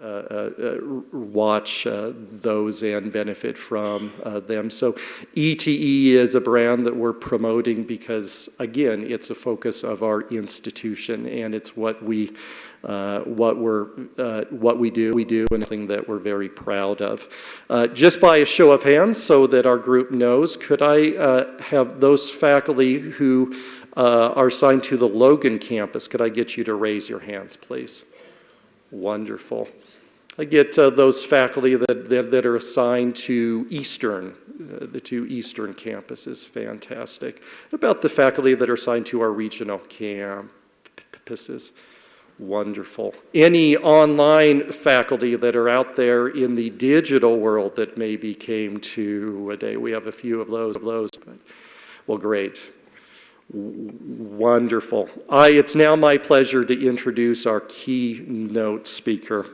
uh, uh, watch uh, those and benefit from uh, them. So ETE is a brand that we're promoting because, again, it's a focus of our institution and it's what we uh, what we're uh, what we do. We do and something that we're very proud of. Just by a show of hands so that our group knows could I have those faculty who are assigned to the Logan campus could I get you to raise your hands please wonderful I get uh, those faculty that, that, that, are assigned to Eastern, uh, the two Eastern campuses, fantastic. About the faculty that are assigned to our regional campuses. Wonderful. Any online faculty that are out there in the digital world that maybe came to a day, we have a few of those. Of those but, well, great. Wonderful. I, it's now my pleasure to introduce our keynote speaker.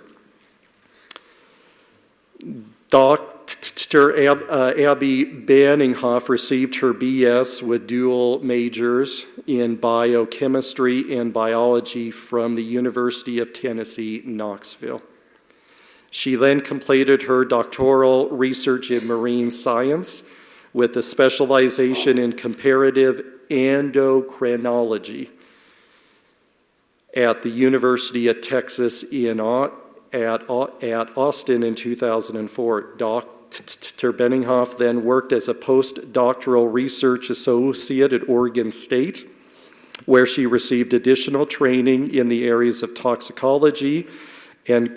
Dr. Ab, uh, Abby Benninghoff received her BS with dual majors in biochemistry and biology from the University of Tennessee, Knoxville. She then completed her doctoral research in marine science with a specialization in comparative endocrinology at the University of Texas in, at, at Austin in 2004. Dr. Benninghoff then worked as a postdoctoral research associate at Oregon State, where she received additional training in the areas of toxicology and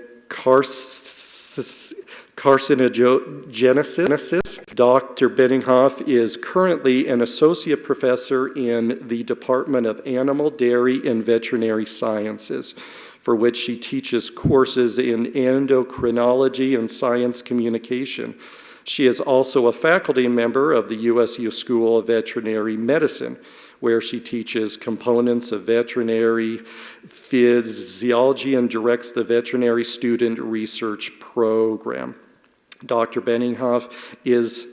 carcinogenesis. Dr. Benninghoff is currently an associate professor in the Department of Animal, Dairy, and Veterinary Sciences for which she teaches courses in endocrinology and science communication. She is also a faculty member of the USU School of Veterinary Medicine, where she teaches components of veterinary physiology and directs the veterinary student research program. Dr. Benninghoff is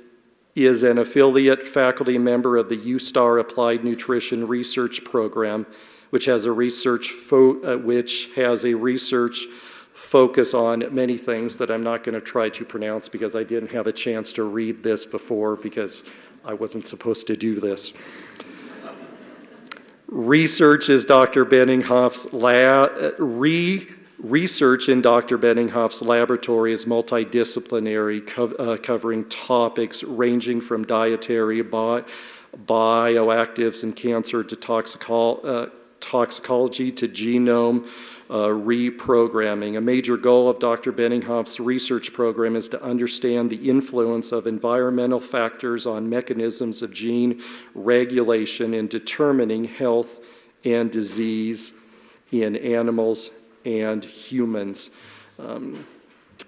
is an affiliate faculty member of the USTAR Applied Nutrition Research Program which has a research uh, which has a research focus on many things that I'm not going to try to pronounce because I didn't have a chance to read this before because I wasn't supposed to do this. research is Dr. Benninghoff's lab, uh, re research in Dr. Benninghoff's laboratory is multidisciplinary, co uh, covering topics ranging from dietary, bi bioactives and cancer to uh, toxicology to genome uh, reprogramming. A major goal of Dr. Benninghoff's research program is to understand the influence of environmental factors on mechanisms of gene regulation in determining health and disease in animals and humans. Um,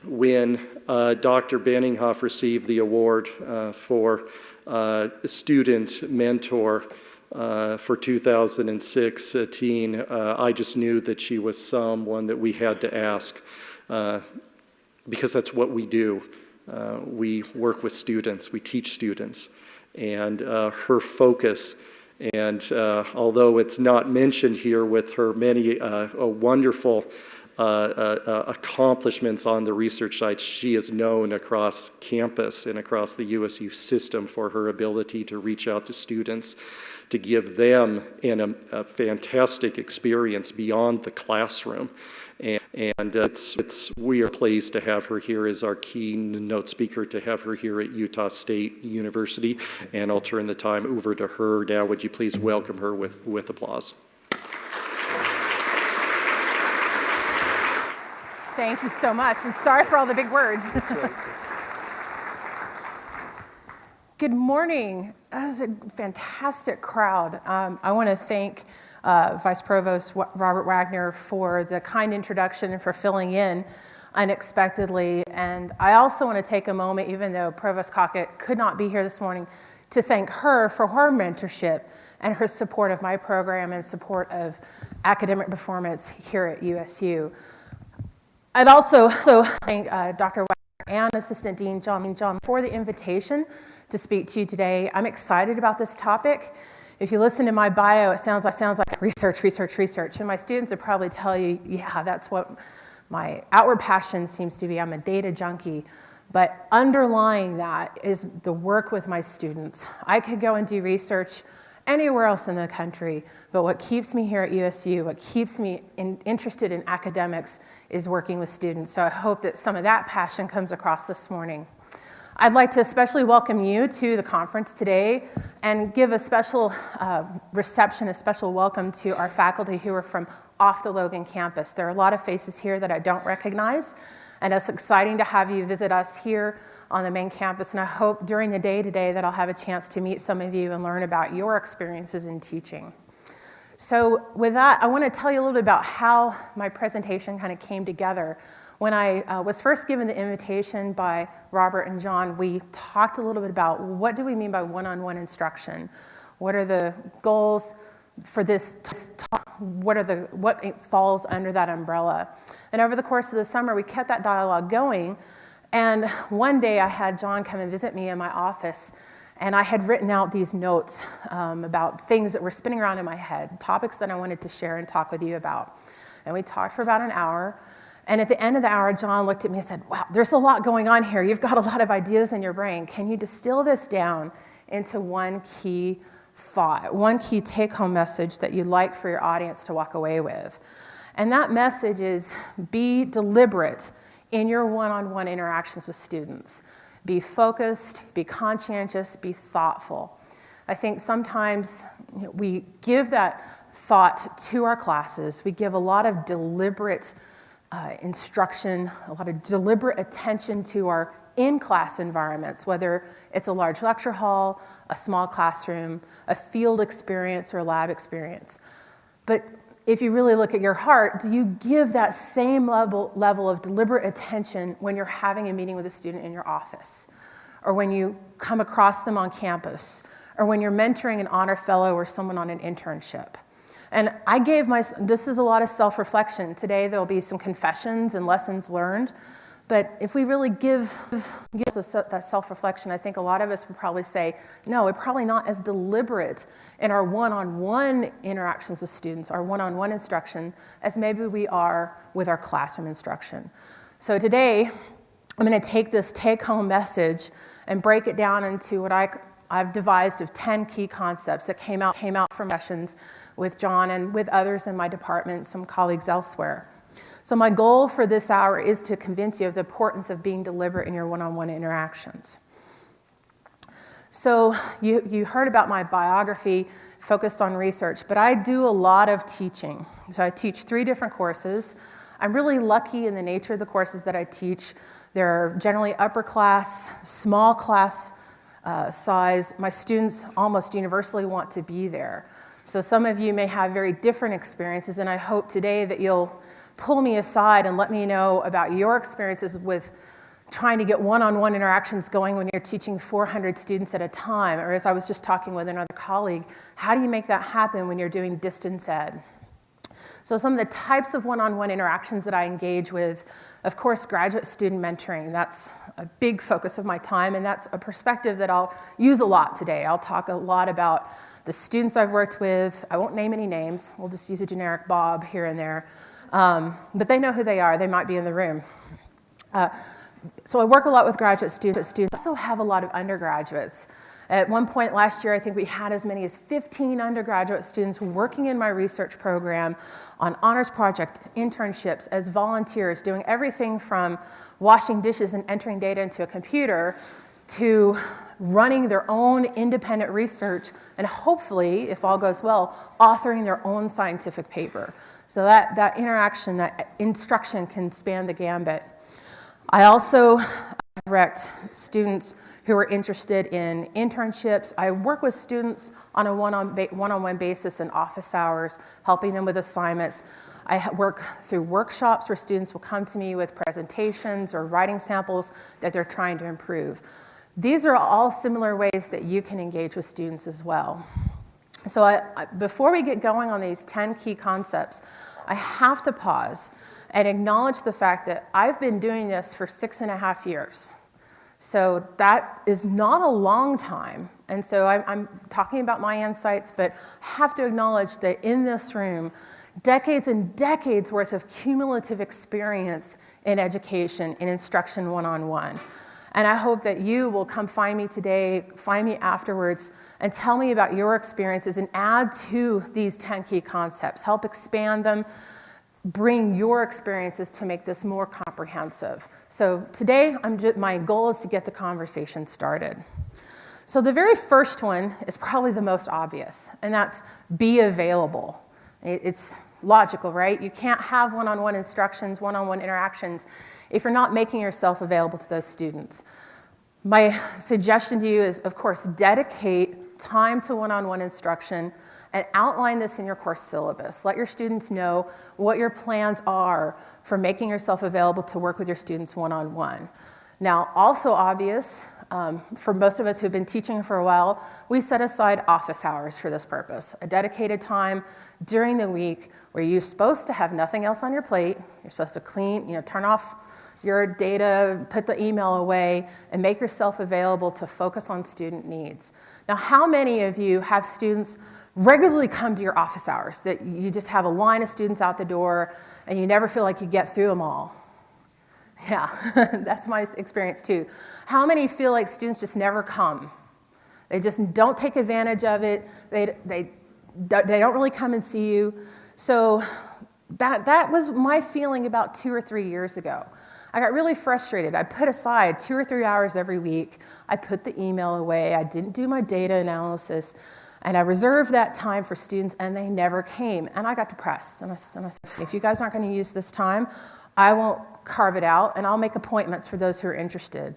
when uh, Dr. Benninghoff received the award uh, for uh, student mentor uh, for 2016, uh, I just knew that she was someone that we had to ask uh, because that's what we do. We work with students, we teach students, and her focus and uh, although it's not mentioned here with her many wonderful uh, uh, Uh, uh, uh, accomplishments on the research side. She is known across campus and across the USU system for her ability to reach out to students to give them an, a, a fantastic experience beyond the classroom. And, and uh, it's, it's, we are pleased to have her here as our keynote speaker, to have her here at Utah State University. And I'll turn the time over to her now. Would you please welcome her with, with applause? Thank you so much, and sorry for all the big words. Good morning. That was a fantastic crowd. Um, I want to thank uh, Vice Provost Robert Wagner for the kind introduction and for filling in unexpectedly. And I also want to take a moment, even though Provost Cockett could not be here this morning, to thank her for her mentorship and her support of my program and support of academic performance here at USU. I'd also, also thank uh, Dr. Wagner and Assistant Dean John, John for the invitation to speak to you today. I'm excited about this topic. If you listen to my bio, it sounds like, sounds like research, research, research. And my students would probably tell you, yeah, that's what My outward passion seems to be I'm a data junkie, but underlying that is the work with my students. I could go and do research anywhere else in the country, but what keeps me here at USU, what keeps me in, interested in academics is working with students. So I hope that some of that passion comes across this morning. I'd like to especially welcome you to the conference today and give a special uh, reception, a special welcome to our faculty who are from off the Logan campus. There are a lot of faces here that I don't recognize, and it's exciting to have you visit us here on the main campus. And I hope during the day today that I'll have a chance to meet some of you and learn about your experiences in teaching. So with that, I want to tell you a little bit about how my presentation kind of came together. When I uh, was first given the invitation by Robert and John, we talked a little bit about what do we mean by one-on-one instruction? What are the goals for this talk? What are the what falls under that umbrella? And over the course of the summer, we kept that dialogue going. And one day I had John come and visit me in my office and I had written out these notes um, about things that were spinning around in my head, topics that I wanted to share and talk with you about. And we talked for about an hour. And at the end of the hour, John looked at me and said, Wow, there's a lot going on here. You've got a lot of ideas in your brain. Can you distill this down into one key thought, one key take home message that you'd like for your audience to walk away with? And that message is be deliberate in your one on one interactions with students. Be focused, be conscientious, be thoughtful. I think sometimes we give that thought to our classes, we give a lot of deliberate uh, instruction, a lot of deliberate attention to our in-class environments, whether it's a large lecture hall, a small classroom, a field experience, or a lab experience. But if you really look at your heart, do you give that same level, level of deliberate attention when you're having a meeting with a student in your office, or when you come across them on campus, or when you're mentoring an honor fellow or someone on an internship? And I gave my, this is a lot of self reflection. Today there'll be some confessions and lessons learned. But if we really give, give us that self reflection, I think a lot of us would probably say, no, we're probably not as deliberate in our one on one interactions with students, our one on one instruction, as maybe we are with our classroom instruction. So today, I'm going to take this take home message and break it down into what I I've devised of 10 key concepts that came out, came out from sessions with John and with others in my department, some colleagues elsewhere. So my goal for this hour is to convince you of the importance of being deliberate in your one-on-one interactions. So you, you heard about my biography focused on research, but I do a lot of teaching. So I teach three different courses. I'm really lucky in the nature of the courses that I teach. They're generally upper class, small class uh, size, my students almost universally want to be there. So some of you may have very different experiences, and I hope today that you'll pull me aside and let me know about your experiences with trying to get one-on-one interactions going when you're teaching 400 students at a time, or as I was just talking with another colleague, how do you make that happen when you're doing distance ed? So some of the types of one-on-one interactions that I engage with, of course, graduate student mentoring. That's a big focus of my time, and that's a perspective that I'll use a lot today. I'll talk a lot about the students I've worked with. I won't name any names. We'll just use a generic Bob here and there. Um, but they know who they are. They might be in the room. Uh, so I work a lot with graduate students. Students also have a lot of undergraduates. At one point last year, I think we had as many as 15 undergraduate students working in my research program on honors projects, internships, as volunteers, doing everything from washing dishes and entering data into a computer to running their own independent research and hopefully, if all goes well, authoring their own scientific paper. So that, that interaction, that instruction can span the gambit. I also direct students who are interested in internships. I work with students on a one-on-one basis in office hours, helping them with assignments. I work through workshops where students will come to me with presentations or writing samples that they're trying to improve. These are all similar ways that you can engage with students as well. So I, before we get going on these 10 key concepts, I have to pause and acknowledge the fact that I've been doing this for six and a half years. So that is not a long time. And so I'm, I'm, talking about my insights, but have to acknowledge that in this room, decades and decades worth of cumulative experience in education and instruction one-on-one. And I hope that you will come find me today, find me afterwards, and tell me about your experiences and add to these 10 key concepts. Help expand them, bring your experiences to make this more comprehensive. So today, just, my goal is to get the conversation started. So the very first one is probably the most obvious, and that's be available. It's logical, right? You can't have one-on-one instructions, one-on-one interactions if you're not making yourself available to those students. My suggestion to you is, of course, dedicate time to one-on-one instruction and outline this in your course syllabus. Let your students know what your plans are for making yourself available to work with your students one-on-one. Now, also obvious, um, for most of us who've been teaching for a while, we set aside office hours for this purpose, a dedicated time during the week where you're supposed to have nothing else on your plate. You're supposed to clean, you know, turn off your data, put the email away, and make yourself available to focus on student needs. Now, how many of you have students regularly come to your office hours that you just have a line of students out the door and you never feel like you get through them all? Yeah, that's my experience too. How many feel like students just never come? They just don't take advantage of it. They, they, they don't really come and see you. So that, that was my feeling about two or three years ago. I got really frustrated. I put aside two or three hours every week. I put the email away. I didn't do my data analysis. And I reserved that time for students, and they never came. And I got depressed. And I, and I said, if you guys aren't going to use this time, I won't carve it out, and I'll make appointments for those who are interested.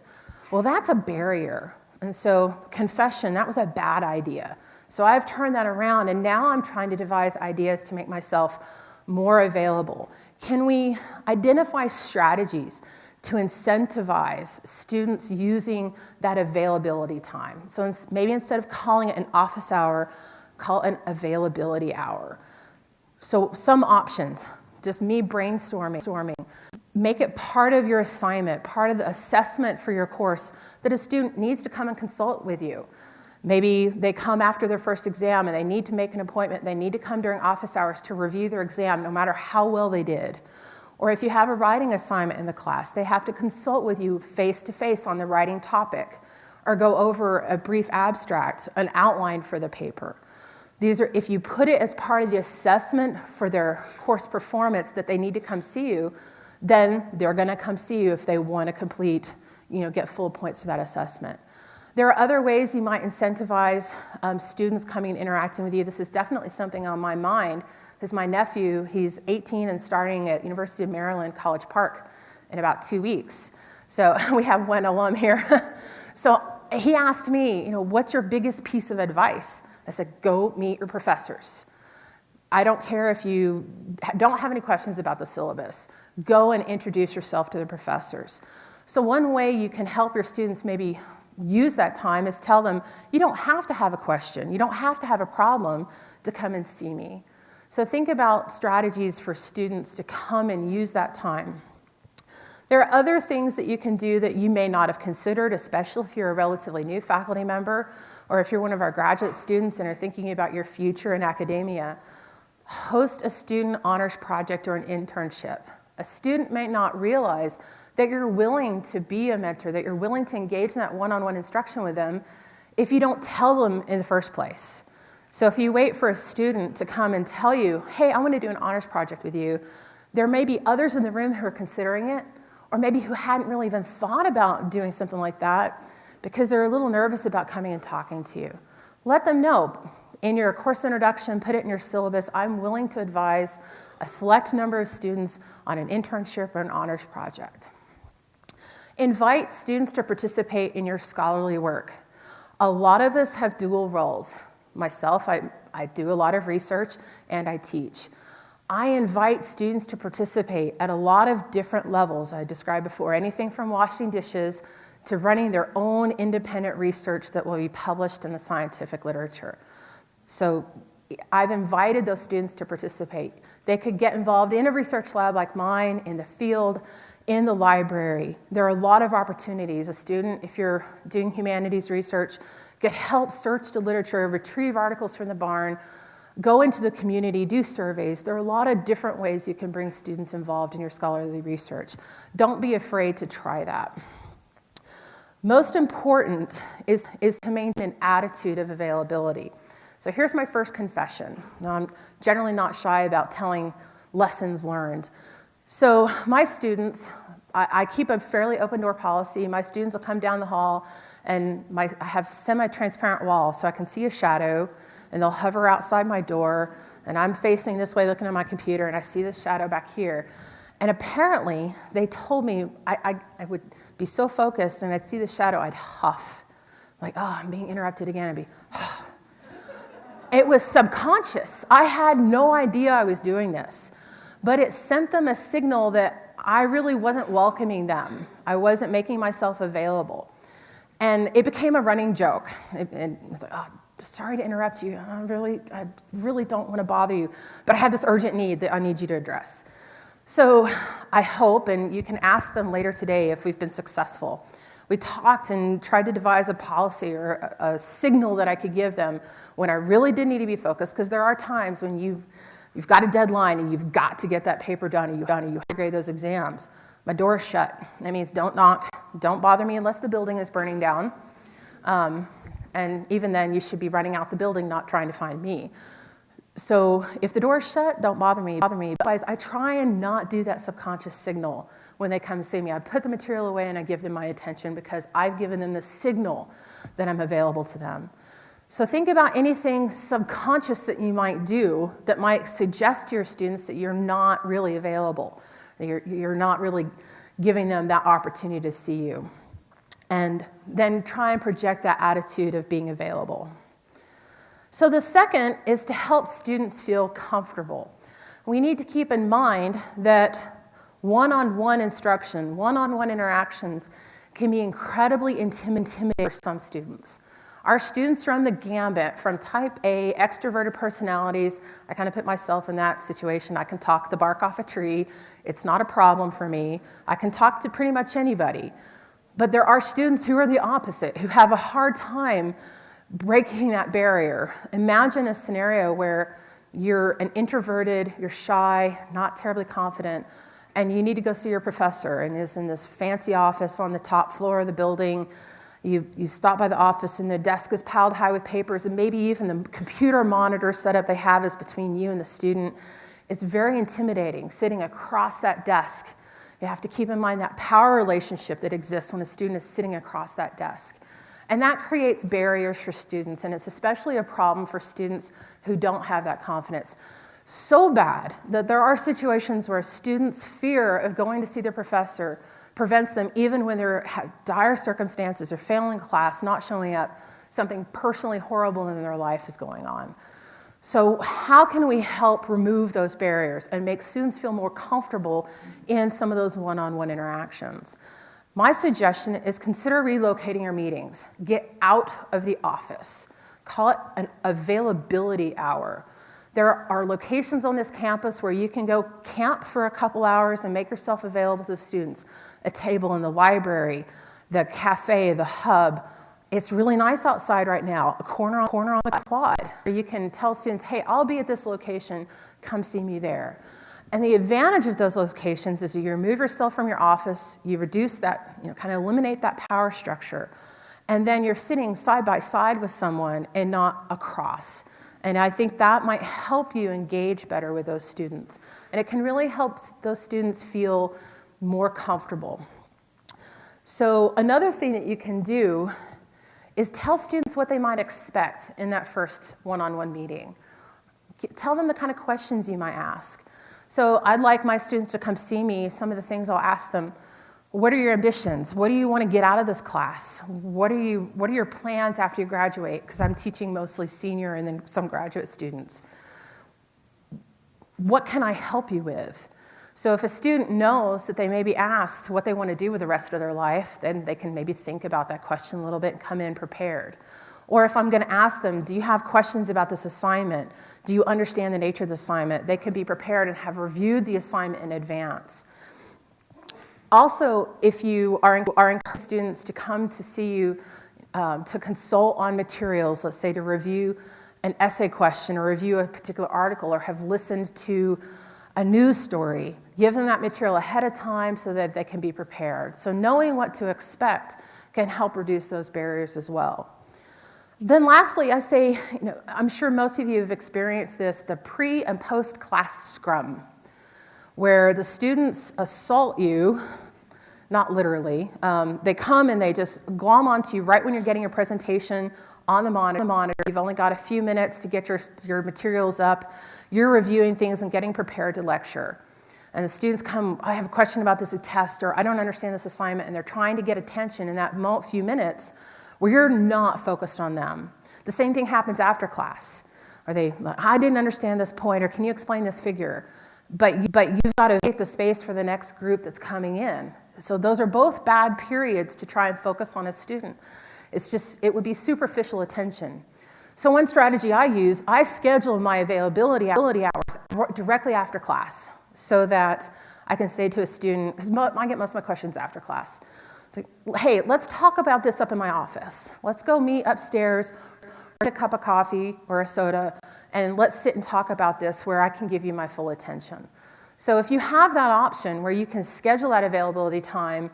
Well, that's a barrier. And so, confession, that was a bad idea. So, I've turned that around, and now I'm trying to devise ideas to make myself more available. Can we identify strategies to incentivize students using that availability time? So, maybe instead of calling it an office hour, call it an availability hour. So, some options just me brainstorming. Make it part of your assignment, part of the assessment for your course that a student needs to come and consult with you. Maybe they come after their first exam and they need to make an appointment. They need to come during office hours to review their exam, no matter how well they did. Or if you have a writing assignment in the class, they have to consult with you face to face on the writing topic or go over a brief abstract, an outline for the paper. These are, if you put it as part of the assessment for their course performance that they need to come see you, then they're going to come see you if they want to complete, you know, get full points for that assessment. There are other ways you might incentivize um, students coming and interacting with you. This is definitely something on my mind because my nephew, he's 18 and starting at University of Maryland College Park in about two weeks. So we have one alum here. so he asked me, you know, what's your biggest piece of advice? I said, go meet your professors. I don't care if you don't have any questions about the syllabus. Go and introduce yourself to the professors. So one way you can help your students maybe use that time is tell them, you don't have to have a question, you don't have to have a problem to come and see me. So think about strategies for students to come and use that time. There are other things that you can do that you may not have considered, especially if you're a relatively new faculty member or if you're one of our graduate students and are thinking about your future in academia. Host a student honors project or an internship. A student may not realize that you're willing to be a mentor, that you're willing to engage in that one on one instruction with them if you don't tell them in the first place. So if you wait for a student to come and tell you, hey, I want to do an honors project with you, there may be others in the room who are considering it, or maybe who hadn't really even thought about doing something like that because they're a little nervous about coming and talking to you. Let them know in your course introduction, put it in your syllabus, I'm willing to advise a select number of students on an internship or an honors project. Invite students to participate in your scholarly work. A lot of us have dual roles. Myself, I, I do a lot of research and I teach. I invite students to participate at a lot of different levels I described before, anything from washing dishes to running their own independent research that will be published in the scientific literature. So I've invited those students to participate. They could get involved in a research lab like mine, in the field, in the library. There are a lot of opportunities. A student, if you're doing humanities research, could help search the literature, retrieve articles from the barn, Go into the community, do surveys. There are a lot of different ways you can bring students involved in your scholarly research. Don't be afraid to try that. Most important is, is to maintain an attitude of availability. So here's my first confession. Now, I'm generally not shy about telling lessons learned. So my students, I, I keep a fairly open door policy. My students will come down the hall and my, I have semi-transparent walls so I can see a shadow and they'll hover outside my door and I'm facing this way looking at my computer and I see the shadow back here. And apparently they told me I, I, I would be so focused and I'd see the shadow, I'd huff. Like, oh, I'm being interrupted again. I'd be, oh. It was subconscious. I had no idea I was doing this, but it sent them a signal that I really wasn't welcoming them. I wasn't making myself available. And it became a running joke. It, it was like, oh, sorry to interrupt you. I really, I really don't want to bother you, but I have this urgent need that I need you to address. So I hope, and you can ask them later today if we've been successful. We talked and tried to devise a policy or a, a signal that I could give them when I really did need to be focused, because there are times when you've, you've got a deadline and you've got to get that paper done and you've done and you to grade those exams. My door is shut. That means don't knock, don't bother me unless the building is burning down. Um, and even then, you should be running out the building, not trying to find me. So if the door's shut, don't bother me, bother me. Otherwise, I try and not do that subconscious signal when they come see me. I put the material away and I give them my attention because I've given them the signal that I'm available to them. So think about anything subconscious that you might do that might suggest to your students that you're not really available. that You're, you're not really giving them that opportunity to see you. And then try and project that attitude of being available. So the second is to help students feel comfortable. We need to keep in mind that one-on-one instruction, one-on-one interactions can be incredibly intimidating for some students. Our students run the gambit from type A, extroverted personalities. I kind of put myself in that situation. I can talk the bark off a tree. It's not a problem for me. I can talk to pretty much anybody. But there are students who are the opposite, who have a hard time breaking that barrier. Imagine a scenario where you're an introverted, you're shy, not terribly confident, and you need to go see your professor and is in this fancy office on the top floor of the building. You, you stop by the office and the desk is piled high with papers and maybe even the computer monitor setup they have is between you and the student. It's very intimidating sitting across that desk. You have to keep in mind that power relationship that exists when a student is sitting across that desk. And that creates barriers for students, and it's especially a problem for students who don't have that confidence. So bad that there are situations where students' fear of going to see their professor prevents them, even when they're dire circumstances or failing class, not showing up, something personally horrible in their life is going on. So how can we help remove those barriers and make students feel more comfortable in some of those one-on-one -on -one interactions? My suggestion is consider relocating your meetings. Get out of the office. Call it an availability hour. There are locations on this campus where you can go camp for a couple hours and make yourself available to students. A table in the library, the cafe, the hub. It's really nice outside right now, a corner on, corner on the quad. Where you can tell students, hey, I'll be at this location, come see me there. And the advantage of those locations is you remove yourself from your office, you reduce that, you know, kind of eliminate that power structure, and then you're sitting side by side with someone and not across. And I think that might help you engage better with those students. And it can really help those students feel more comfortable. So another thing that you can do is tell students what they might expect in that first one-on-one -on -one meeting. Tell them the kind of questions you might ask. So I'd like my students to come see me. Some of the things I'll ask them, what are your ambitions? What do you want to get out of this class? What are, you, what are your plans after you graduate? Because I'm teaching mostly senior and then some graduate students. What can I help you with? So if a student knows that they may be asked what they want to do with the rest of their life, then they can maybe think about that question a little bit and come in prepared. Or if I'm going to ask them, do you have questions about this assignment? Do you understand the nature of the assignment? They can be prepared and have reviewed the assignment in advance. Also, if you are, are encouraging students to come to see you um, to consult on materials, let's say to review an essay question or review a particular article or have listened to a news story. Give them that material ahead of time so that they can be prepared. So knowing what to expect can help reduce those barriers as well. Then lastly, I say, you know, I'm sure most of you have experienced this, the pre and post class scrum, where the students assault you, not literally. Um, they come and they just glom onto you right when you're getting your presentation on the monitor. You've only got a few minutes to get your, your materials up. You're reviewing things and getting prepared to lecture. And the students come, I have a question about this test, or I don't understand this assignment, and they're trying to get attention in that few minutes where you're not focused on them. The same thing happens after class. Are they, I didn't understand this point, or can you explain this figure? But, you, but you've got to make the space for the next group that's coming in. So those are both bad periods to try and focus on a student. It's just, it would be superficial attention. So one strategy I use, I schedule my availability hours directly after class so that I can say to a student, because I get most of my questions after class, like, hey, let's talk about this up in my office. Let's go meet upstairs, get a cup of coffee or a soda, and let's sit and talk about this where I can give you my full attention. So if you have that option where you can schedule that availability time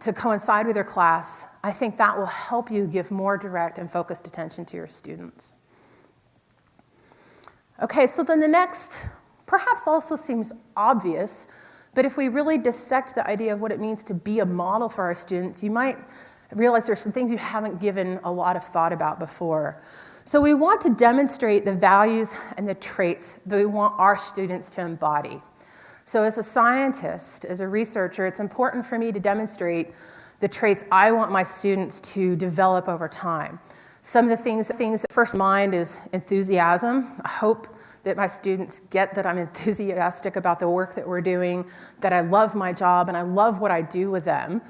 to coincide with your class, I think that will help you give more direct and focused attention to your students. Okay, so then the next perhaps also seems obvious, but if we really dissect the idea of what it means to be a model for our students, you might realize there's some things you haven't given a lot of thought about before. So we want to demonstrate the values and the traits that we want our students to embody. So as a scientist, as a researcher, it's important for me to demonstrate the traits I want my students to develop over time. Some of the things, things that first mind is enthusiasm. I hope that my students get that I'm enthusiastic about the work that we're doing, that I love my job and I love what I do with them.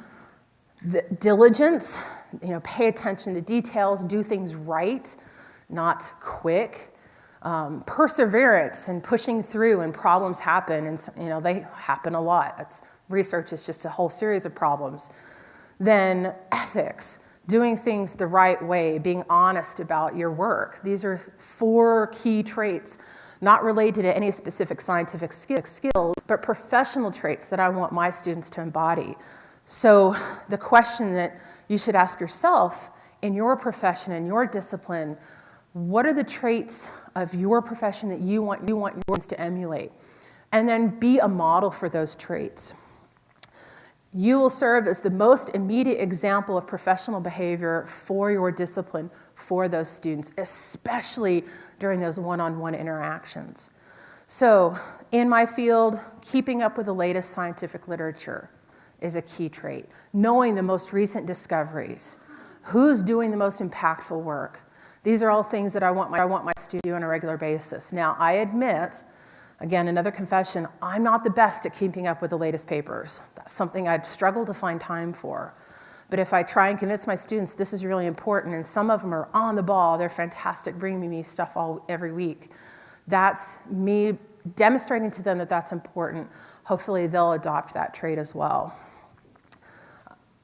The diligence, you know, pay attention to details, do things right, not quick um, perseverance and pushing through and problems happen. And you know they happen a lot. That's, research is just a whole series of problems. Then ethics doing things the right way being honest about your work. These are four key traits not related to any specific scientific skill but professional traits that i want my students to embody. So the question that you should ask yourself in your profession in your discipline what are the traits of your profession that you want, you want yours to emulate? And then be a model for those traits. You will serve as the most immediate example of professional behavior for your discipline for those students, especially during those one-on-one interactions. So in my field, keeping up with the latest scientific literature is a key trait. Knowing the most recent discoveries, who's doing the most impactful work, these are all things that I want my, I want my do on a regular basis. Now, I admit, again, another confession, I'm not the best at keeping up with the latest papers. That's something I'd struggle to find time for. But if I try and convince my students this is really important, and some of them are on the ball, they're fantastic, bringing me stuff all every week, that's me demonstrating to them that that's important. Hopefully, they'll adopt that trait as well.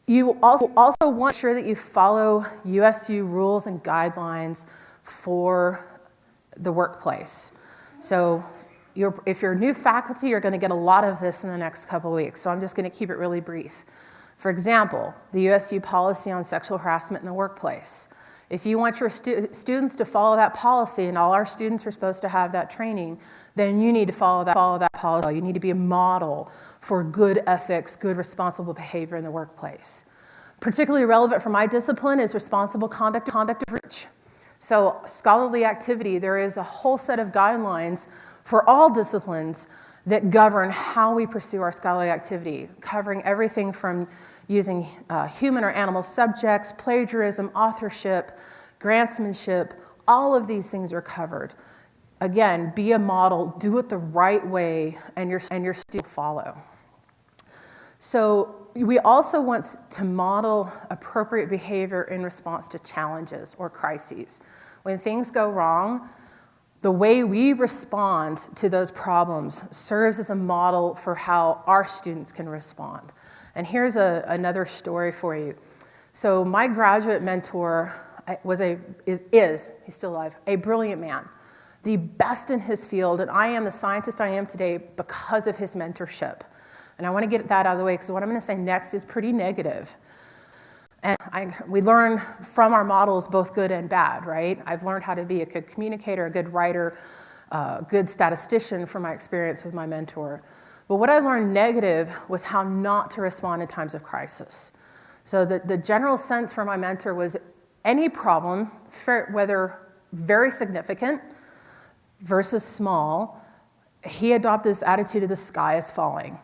You also, also want to ensure that you follow USU rules and guidelines for the workplace. So you're, if you're new faculty, you're going to get a lot of this in the next couple weeks. So I'm just going to keep it really brief. For example, the USU policy on sexual harassment in the workplace. If you want your stu students to follow that policy, and all our students are supposed to have that training, then you need to follow that, follow that policy. You need to be a model for good ethics, good responsible behavior in the workplace. Particularly relevant for my discipline is responsible conduct, conduct of research. So scholarly activity, there is a whole set of guidelines for all disciplines that govern how we pursue our scholarly activity, covering everything from using uh, human or animal subjects, plagiarism, authorship, grantsmanship, all of these things are covered. Again, be a model, do it the right way, and your, and your students follow. So we also want to model appropriate behavior in response to challenges or crises. When things go wrong, the way we respond to those problems serves as a model for how our students can respond. And here's a, another story for you. So my graduate mentor was a, is, is, he's still alive, a brilliant man, the best in his field, and I am the scientist I am today because of his mentorship. And I want to get that out of the way because what I'm going to say next is pretty negative. And I, we learn from our models both good and bad, right? I've learned how to be a good communicator, a good writer, a good statistician from my experience with my mentor. But what I learned negative was how not to respond in times of crisis. So the, the general sense from my mentor was any problem, whether very significant versus small, he adopted this attitude of the sky is falling.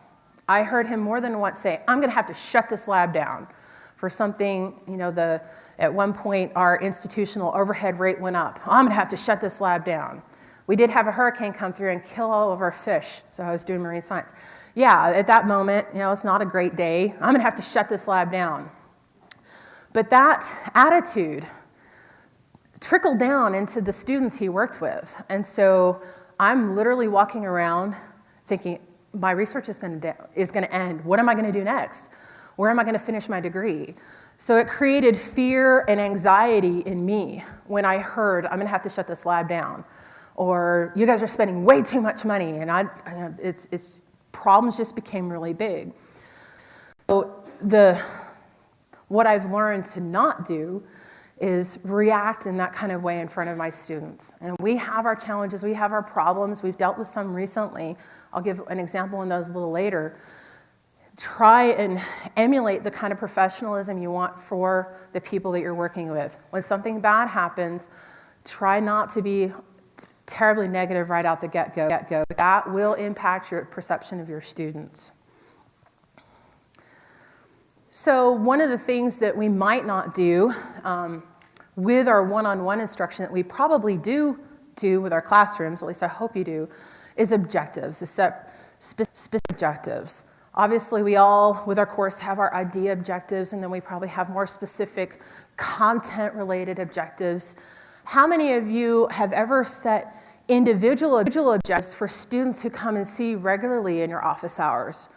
I heard him more than once say, I'm going to have to shut this lab down for something, you know, the, at one point our institutional overhead rate went up. I'm going to have to shut this lab down. We did have a hurricane come through and kill all of our fish, so I was doing marine science. Yeah, at that moment, you know, it's not a great day. I'm going to have to shut this lab down. But that attitude trickled down into the students he worked with. And so I'm literally walking around thinking, my research is to, is going to end. What am I going to do next? Where am I going to finish my degree? So it created fear and anxiety in me when I heard, I'm going to have to shut this lab down. Or you guys are spending way too much money, and I, it's, it's, problems just became really big. So the, what I've learned to not do is react in that kind of way in front of my students. And we have our challenges, we have our problems, we've dealt with some recently. I'll give an example on those a little later. Try and emulate the kind of professionalism you want for the people that you're working with. When something bad happens, try not to be terribly negative right out the get-go. Get-go. That will impact your perception of your students. So one of the things that we might not do um, with our one-on-one -on -one instruction that we probably do do with our classrooms, at least I hope you do, is objectives, specific objectives. Obviously, we all, with our course, have our idea objectives, and then we probably have more specific content-related objectives. How many of you have ever set individual, individual objectives for students who come and see regularly in your office hours,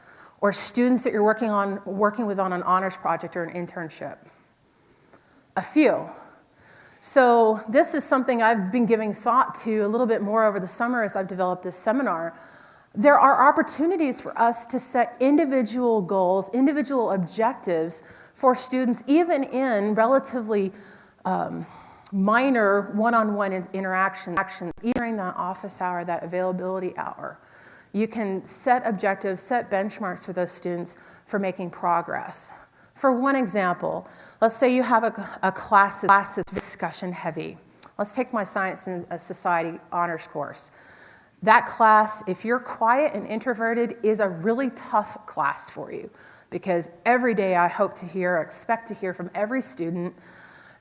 or students that you're working, on, working with on an honors project or an internship? A few. So this is something I've been giving thought to a little bit more over the summer as I've developed this seminar. There are opportunities for us to set individual goals, individual objectives for students, even in relatively um, minor one-on-one -on -one interactions during that office hour, that availability hour. You can set objectives, set benchmarks for those students for making progress. For one example, let's say you have a, a class, class that's discussion heavy. Let's take my Science and uh, Society honors course. That class, if you're quiet and introverted, is a really tough class for you because every day I hope to hear, expect to hear from every student.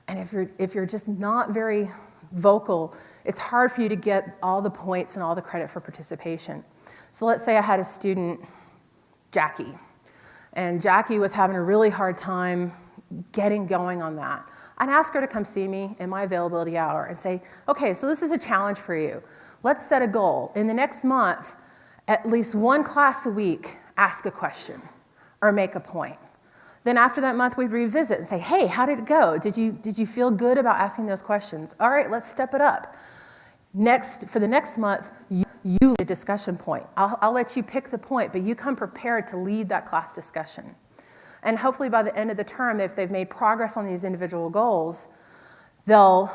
And if you're, if you're just not very vocal, it's hard for you to get all the points and all the credit for participation. So let's say I had a student, Jackie, and Jackie was having a really hard time getting going on that. I'd ask her to come see me in my availability hour and say, okay, so this is a challenge for you. Let's set a goal. In the next month, at least one class a week, ask a question or make a point. Then after that month, we'd revisit and say, hey, how did it go? Did you, did you feel good about asking those questions? All right, let's step it up. Next, for the next month, you, you a discussion point. I'll, I'll let you pick the point, but you come prepared to lead that class discussion. And hopefully by the end of the term, if they've made progress on these individual goals, they'll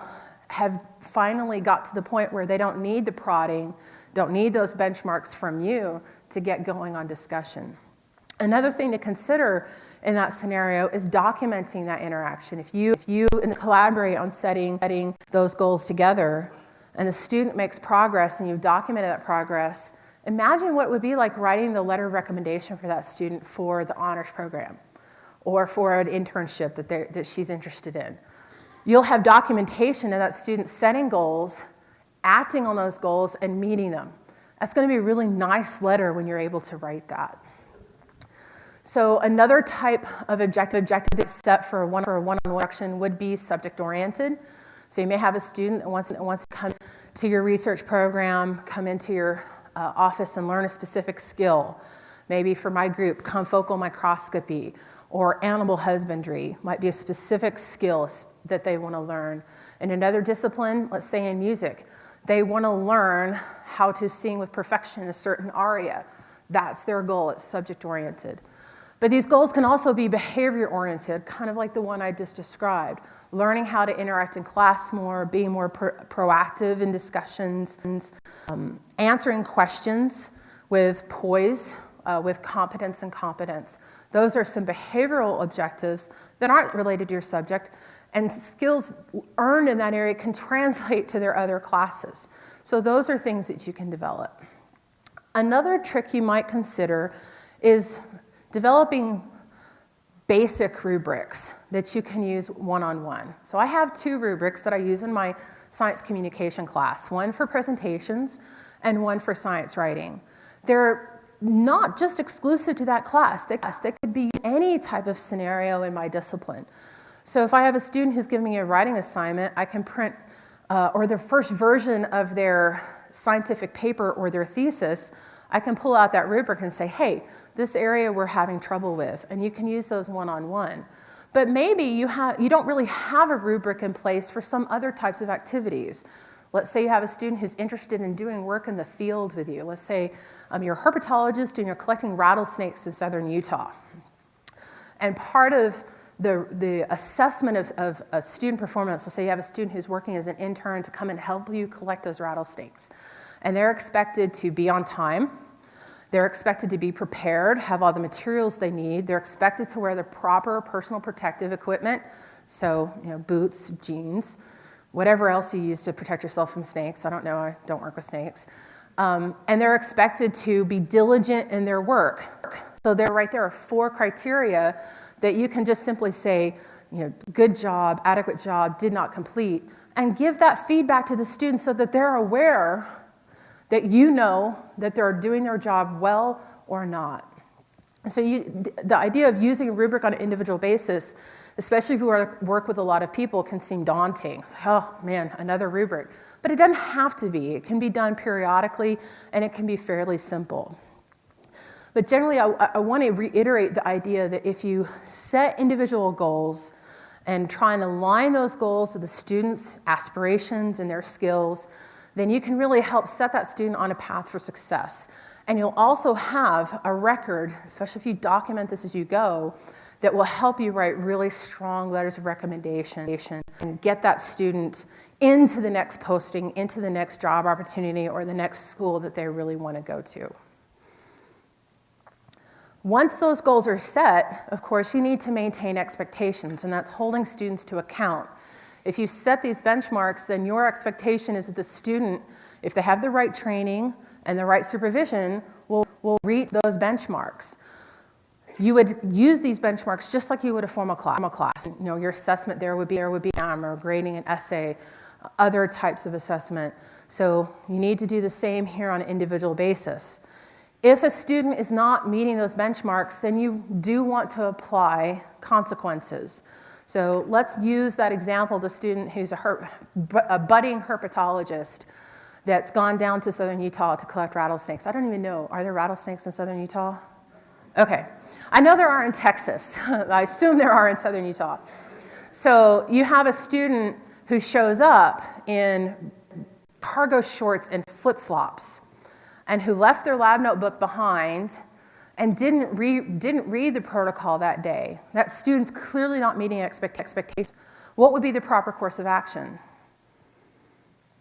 have finally got to the point where they don't need the prodding, don't need those benchmarks from you to get going on discussion. Another thing to consider in that scenario is documenting that interaction. If you, if you collaborate on setting, setting those goals together and the student makes progress and you've documented that progress, imagine what it would be like writing the letter of recommendation for that student for the honors program or for an internship that, that she's interested in. You'll have documentation of that student setting goals, acting on those goals, and meeting them. That's going to be a really nice letter when you're able to write that. So another type of objective, objective that's set for a one-on-one one instruction would be subject-oriented. So you may have a student that wants, that wants to come to your research program, come into your uh, office and learn a specific skill. Maybe for my group, confocal microscopy or animal husbandry might be a specific skill that they want to learn. In another discipline, let's say in music, they want to learn how to sing with perfection a certain aria. That's their goal, it's subject oriented. But these goals can also be behavior oriented, kind of like the one I just described. Learning how to interact in class more, being more pro proactive in discussions, um, answering questions with poise, uh, with competence and competence. Those are some behavioral objectives that aren't related to your subject, and skills earned in that area can translate to their other classes. So those are things that you can develop. Another trick you might consider is developing basic rubrics that you can use one-on-one. -on -one. So I have two rubrics that I use in my science communication class, one for presentations and one for science writing. They're not just exclusive to that class. They, could be any type of scenario in my discipline. So if I have a student who's giving me a writing assignment, I can print, uh, or the first version of their scientific paper or their thesis, I can pull out that rubric and say, hey, this area we're having trouble with, and you can use those one-on-one. -on -one. But maybe you, have, you don't really have a rubric in place for some other types of activities. Let's say you have a student who's interested in doing work in the field with you. Let's say um, you're a herpetologist and you're collecting rattlesnakes in southern Utah. And part of the, the assessment of, of a student performance, let's say you have a student who's working as an intern to come and help you collect those rattlesnakes. And they're expected to be on time, they're expected to be prepared, have all the materials they need. They're expected to wear the proper personal protective equipment, so you know, boots, jeans, whatever else you use to protect yourself from snakes. I don't know, I don't work with snakes. Um, and they're expected to be diligent in their work. So there, right there are four criteria that you can just simply say, you know, good job, adequate job, did not complete, and give that feedback to the students so that they're aware that you know that they're doing their job well or not. So you, the idea of using a rubric on an individual basis, especially if you work with a lot of people, can seem daunting. Like, oh man, another rubric. But it doesn't have to be. It can be done periodically and it can be fairly simple. But generally, I, I want to reiterate the idea that if you set individual goals and try and align those goals with the students' aspirations and their skills, then you can really help set that student on a path for success. And you'll also have a record, especially if you document this as you go, that will help you write really strong letters of recommendation and get that student into the next posting, into the next job opportunity, or the next school that they really want to go to. Once those goals are set, of course, you need to maintain expectations, and that's holding students to account if you set these benchmarks, then your expectation is that the student, if they have the right training and the right supervision, will, will reach those benchmarks. You would use these benchmarks just like you would a formal class. You know, your assessment there would be, there would be or grading an essay, other types of assessment. So you need to do the same here on an individual basis. If a student is not meeting those benchmarks, then you do want to apply consequences. So let's use that example, the student who's a, a budding herpetologist that's gone down to southern Utah to collect rattlesnakes. I don't even know, are there rattlesnakes in southern Utah? Okay, I know there are in Texas. I assume there are in southern Utah. So you have a student who shows up in cargo shorts and flip-flops and who left their lab notebook behind and didn't, re didn't read the protocol that day, that student's clearly not meeting expect expectations, what would be the proper course of action?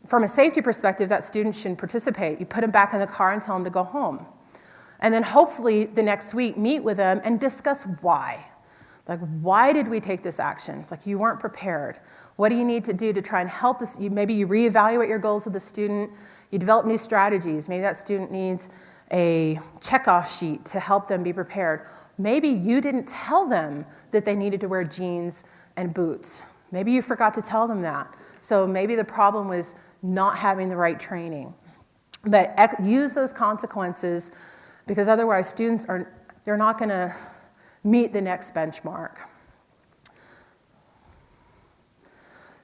From a safety perspective, that student shouldn't participate. You put them back in the car and tell them to go home. And then hopefully the next week meet with them and discuss why. Like, why did we take this action? It's like you weren't prepared. What do you need to do to try and help this? Maybe you reevaluate your goals of the student, you develop new strategies. Maybe that student needs a checkoff sheet to help them be prepared. Maybe you didn't tell them that they needed to wear jeans and boots. Maybe you forgot to tell them that. So maybe the problem was not having the right training. But use those consequences because otherwise students are, they're not gonna meet the next benchmark.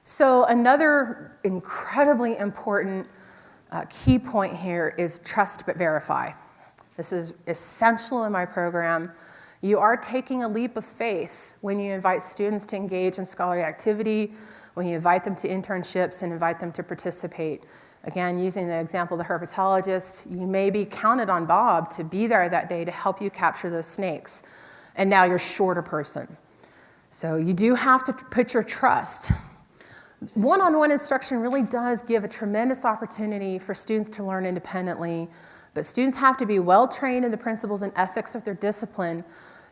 So another incredibly important uh, key point here is trust but verify. This is essential in my program. You are taking a leap of faith when you invite students to engage in scholarly activity, when you invite them to internships and invite them to participate. Again, using the example of the herpetologist, you may be counted on Bob to be there that day to help you capture those snakes. And now you're short a person. So you do have to put your trust. One-on-one instruction really does give a tremendous opportunity for students to learn independently, but students have to be well trained in the principles and ethics of their discipline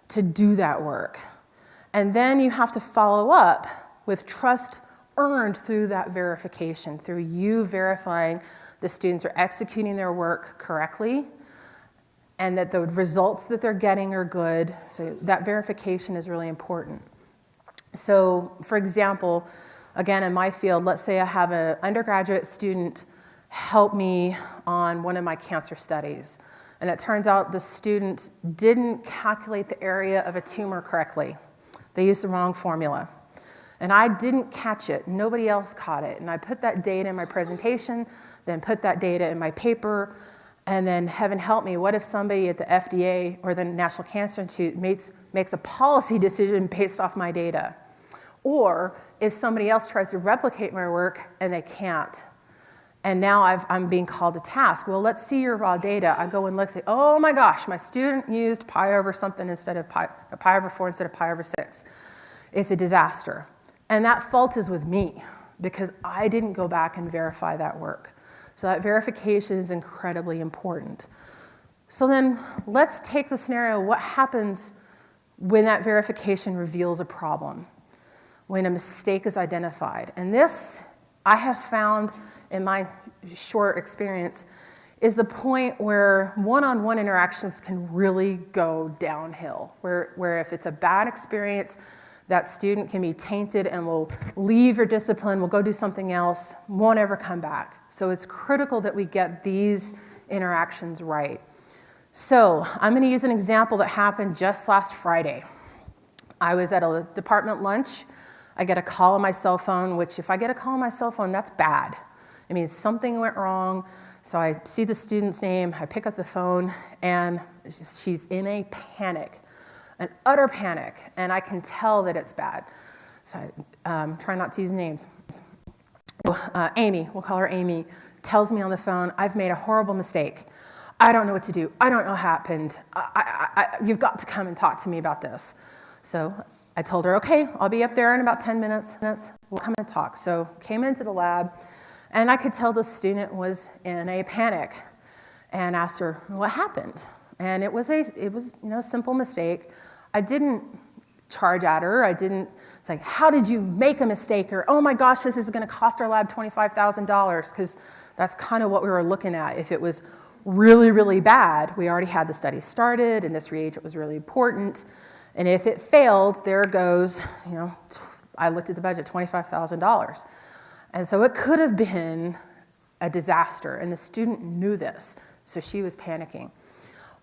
to do that work. And then you have to follow up with trust earned through that verification, through you verifying the students are executing their work correctly and that the results that they're getting are good. So that verification is really important. So for example, again, in my field, let's say I have an undergraduate student help me on one of my cancer studies. And it turns out the student didn't calculate the area of a tumor correctly. They used the wrong formula. And I didn't catch it. Nobody else caught it. And I put that data in my presentation, then put that data in my paper, and then heaven help me, what if somebody at the FDA or the National Cancer Institute makes, makes a policy decision based off my data? Or if somebody else tries to replicate my work and they can't. And now i am being called to task. Well, let's see your raw data. I go and look, and say, oh my gosh, my student used pi over something instead of pi, pi over 4 instead of pi over 6. It's a disaster. And that fault is with me because I didn't go back and verify that work. So that verification is incredibly important. So then let's take the scenario, what happens when that verification reveals a problem, when a mistake is identified? And this, I have found in my short experience, is the point where one-on-one -on -one interactions can really go downhill, where, where if it's a bad experience, that student can be tainted and will leave your discipline, will go do something else, won't ever come back. So it's critical that we get these interactions right. So I'm gonna use an example that happened just last Friday. I was at a department lunch. I get a call on my cell phone, which if I get a call on my cell phone, that's bad. It means something went wrong. So I see the student's name, I pick up the phone, and she's in a panic an utter panic, and I can tell that it's bad. So I um, try not to use names. Uh, Amy, we'll call her Amy, tells me on the phone, I've made a horrible mistake. I don't know what to do. I don't know what happened. I, I, I, you've got to come and talk to me about this. So I told her, okay, I'll be up there in about 10 minutes. We'll come and talk. So came into the lab, and I could tell the student was in a panic and asked her, what happened? And it was a it was, you know, simple mistake. I didn't charge at her. I didn't say, how did you make a mistake? Or, oh my gosh, this is gonna cost our lab $25,000, because that's kind of what we were looking at. If it was really, really bad, we already had the study started and this reagent was really important. And if it failed, there goes, you know, I looked at the budget, $25,000. And so it could have been a disaster, and the student knew this, so she was panicking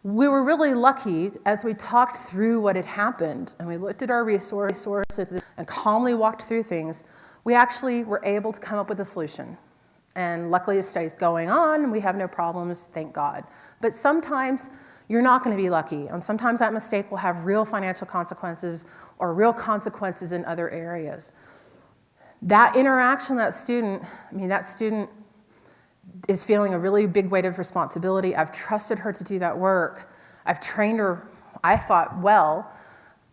we were really lucky as we talked through what had happened and we looked at our resources and calmly walked through things, we actually were able to come up with a solution. And luckily the study's going on and we have no problems, thank God. But sometimes you're not gonna be lucky and sometimes that mistake will have real financial consequences or real consequences in other areas. That interaction that student, I mean that student is feeling a really big weight of responsibility. I've trusted her to do that work. I've trained her, I thought, well.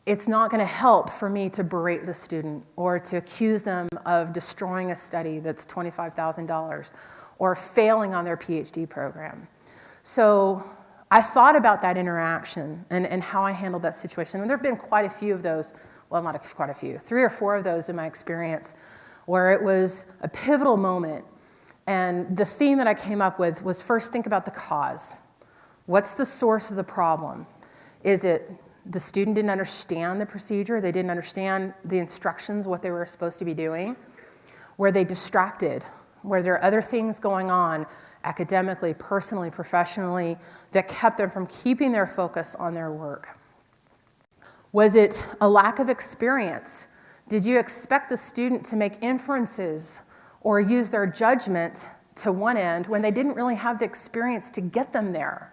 It's not going to help for me to berate the student or to accuse them of destroying a study that's $25,000 or failing on their PhD program. So I thought about that interaction and, and how I handled that situation. And there have been quite a few of those, well, not quite a few, three or four of those in my experience, where it was a pivotal moment and the theme that I came up with was first think about the cause. What's the source of the problem? Is it the student didn't understand the procedure, they didn't understand the instructions, what they were supposed to be doing? Were they distracted? Were there other things going on academically, personally, professionally that kept them from keeping their focus on their work? Was it a lack of experience? Did you expect the student to make inferences or use their judgment to one end when they didn't really have the experience to get them there.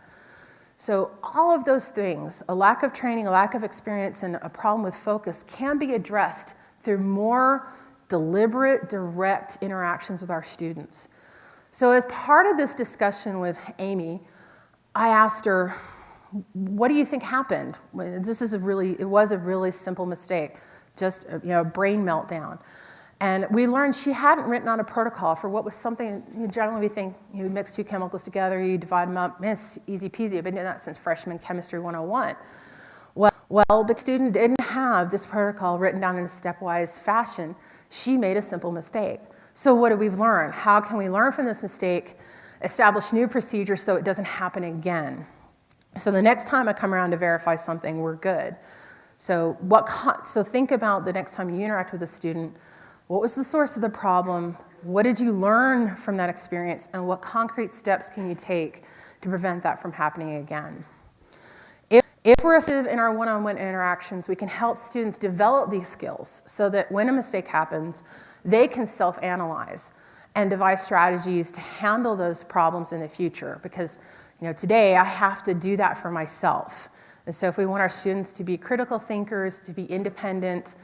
So all of those things, a lack of training, a lack of experience, and a problem with focus can be addressed through more deliberate, direct interactions with our students. So as part of this discussion with Amy, I asked her, what do you think happened? This is a really, it was a really simple mistake, just a, you know, a brain meltdown. And we learned she hadn't written on a protocol for what was something, you know, generally we think you mix two chemicals together, you divide them up, it's easy peasy. I've been doing that since freshman chemistry 101. Well, well, the student didn't have this protocol written down in a stepwise fashion. She made a simple mistake. So what do we learn? How can we learn from this mistake, establish new procedures so it doesn't happen again? So the next time I come around to verify something, we're good. So, what, so think about the next time you interact with a student, what was the source of the problem? What did you learn from that experience? And what concrete steps can you take to prevent that from happening again? If, we're effective in our one-on-one interactions, we can help students develop these skills so that when a mistake happens, they can self-analyze and devise strategies to handle those problems in the future. Because you know, today I have to do that for myself. And so if we want our students to be critical thinkers, to be independent,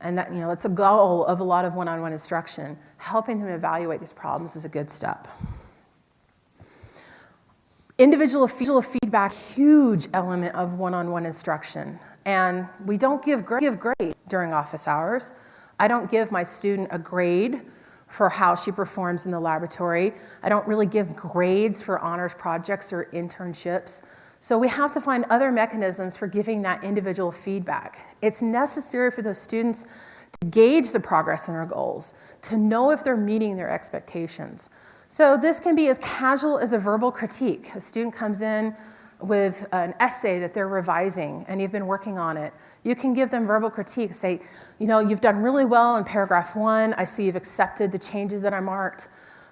and that, you know, that's a goal of a lot of one-on-one instruction, helping them evaluate these problems is a good step. Individual feedback, huge element of one-on-one instruction. And we don't give, give grade during office hours. I don't give my student a grade for how she performs in the laboratory. I don't really give grades for honors projects or internships. So we have to find other mechanisms for giving that individual feedback. It's necessary for those students to gauge the progress in their goals, to know if they're meeting their expectations. So this can be as casual as a verbal critique. A student comes in with an essay that they're revising and you've been working on it. You can give them verbal critique, say, you know, you've done really well in paragraph one. I see you've accepted the changes that I marked.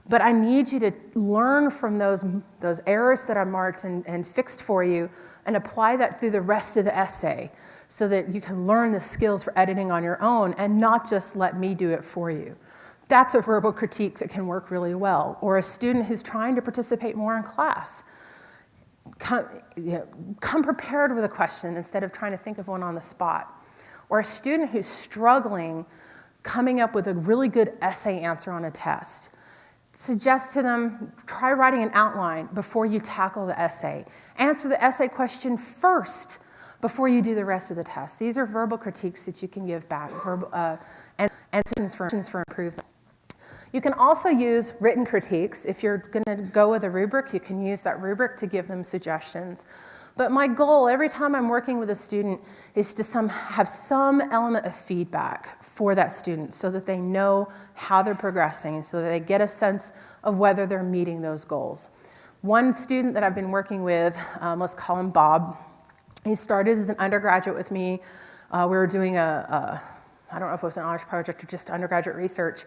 But I need you to learn from those, those errors that I marked and, and fixed for you and apply that through the rest of the essay so that you can learn the skills for editing on your own and not just let me do it for you. That's a verbal critique that can work really well. Or a student who's trying to participate more in class. Come, you know, come prepared with a question instead of trying to think of one on the spot or a student who's struggling coming up with a really good essay answer on a test, suggest to them, try writing an outline before you tackle the essay. Answer the essay question first before you do the rest of the test. These are verbal critiques that you can give back verbal, uh, and, and suggestions for, improvement. You can also use written critiques. If you're going to go with a rubric, you can use that rubric to give them suggestions. But my goal every time I'm working with a student is to some, have some element of feedback for that student so that they know how they're progressing, so that they get a sense of whether they're meeting those goals. One student that I've been working with, um, let's call him Bob, he started as an undergraduate with me. Uh, we were doing a, I don't know if it was an honors project or just undergraduate research,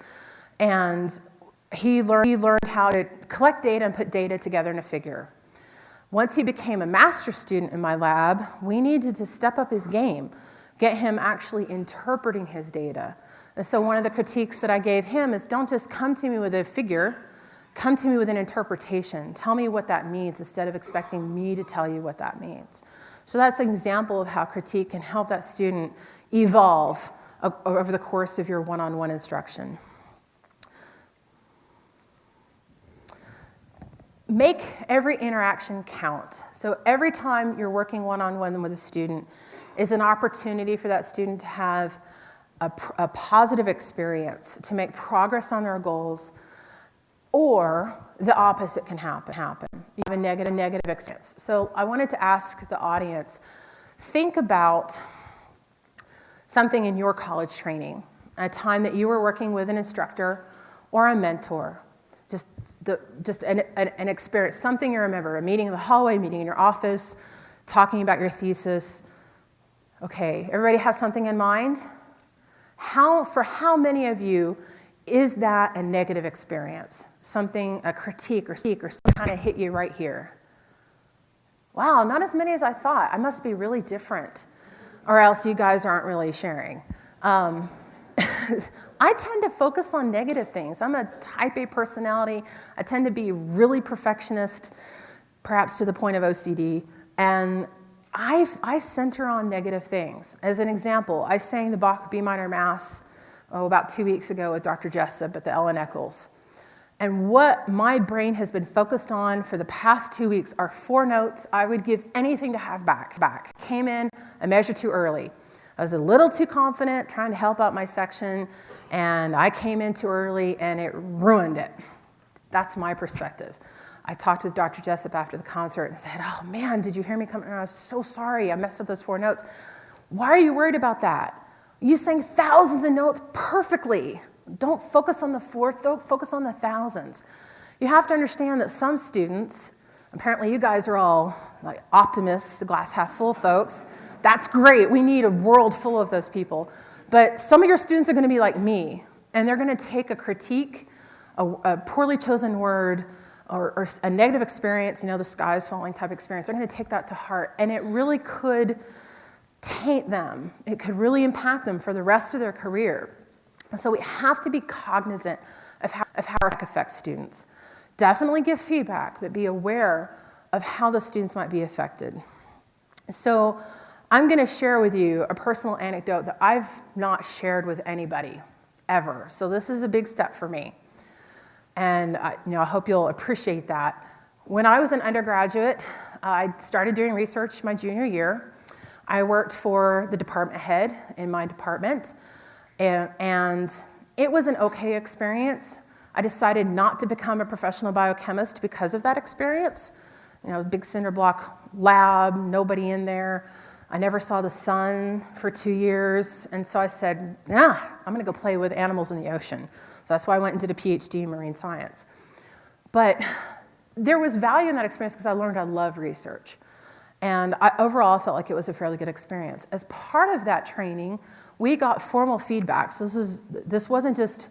and he learned, he learned how to collect data and put data together in a figure. Once he became a master student in my lab, we needed to step up his game, get him actually interpreting his data. And so one of the critiques that I gave him is don't just come to me with a figure, come to me with an interpretation. Tell me what that means instead of expecting me to tell you what that means. So that's an example of how critique can help that student evolve over the course of your one-on-one -on -one instruction. make every interaction count. So every time you're working one-on-one -on -one with a student is an opportunity for that student to have a, a, positive experience, to make progress on their goals, or the opposite can happen. happen. You have a negative, negative experience. So I wanted to ask the audience, think about something in your college training, a time that you were working with an instructor or a mentor. Just the, just an, an, an, experience, something you remember, a meeting in the hallway, meeting in your office, talking about your thesis. Okay, everybody have something in mind? How, for how many of you is that a negative experience? Something, a critique or seek or something kind of hit you right here? Wow, not as many as I thought. I must be really different. Or else you guys aren't really sharing. Um, I tend to focus on negative things. I'm a type A personality. I tend to be really perfectionist, perhaps to the point of OCD. And I, I center on negative things. As an example, I sang the Bach B minor Mass oh, about two weeks ago with Dr. Jessop at the Ellen Eccles. And what my brain has been focused on for the past two weeks are four notes I would give anything to have back. back. Came in a measure too early. I was a little too confident trying to help out my section, and I came in too early and it ruined it. That's my perspective. I talked with Dr. Jessop after the concert and said, Oh man, did you hear me come? And I'm so sorry, I messed up those four notes. Why are you worried about that? You sang thousands of notes perfectly. Don't focus on the fourth, focus on the thousands. You have to understand that some students, apparently you guys are all like optimists, glass half full folks. That's great. We need a world full of those people. But some of your students are going to be like me, and they're going to take a critique, a, a poorly chosen word, or, or, a negative experience, you know, the sky is falling type experience. They're going to take that to heart, and it really could taint them. It could really impact them for the rest of their career. So we have to be cognizant of how, of how it affects students. Definitely give feedback, but be aware of how the students might be affected. So I'm going to share with you a personal anecdote that I've not shared with anybody ever. So this is a big step for me. And I, you know, I hope you'll appreciate that. When I was an undergraduate, I started doing research my junior year. I worked for the department head in my department, and, it was an okay experience. I decided not to become a professional biochemist because of that experience. You know, big cinder block lab, nobody in there. I never saw the sun for two years, and so I said, "Yeah, I'm going to go play with animals in the ocean." So that's why I went and did a PhD in marine science. But there was value in that experience because I learned I love research. And I, overall, felt like it was a fairly good experience. As part of that training, we got formal feedback. So this, is, this wasn't just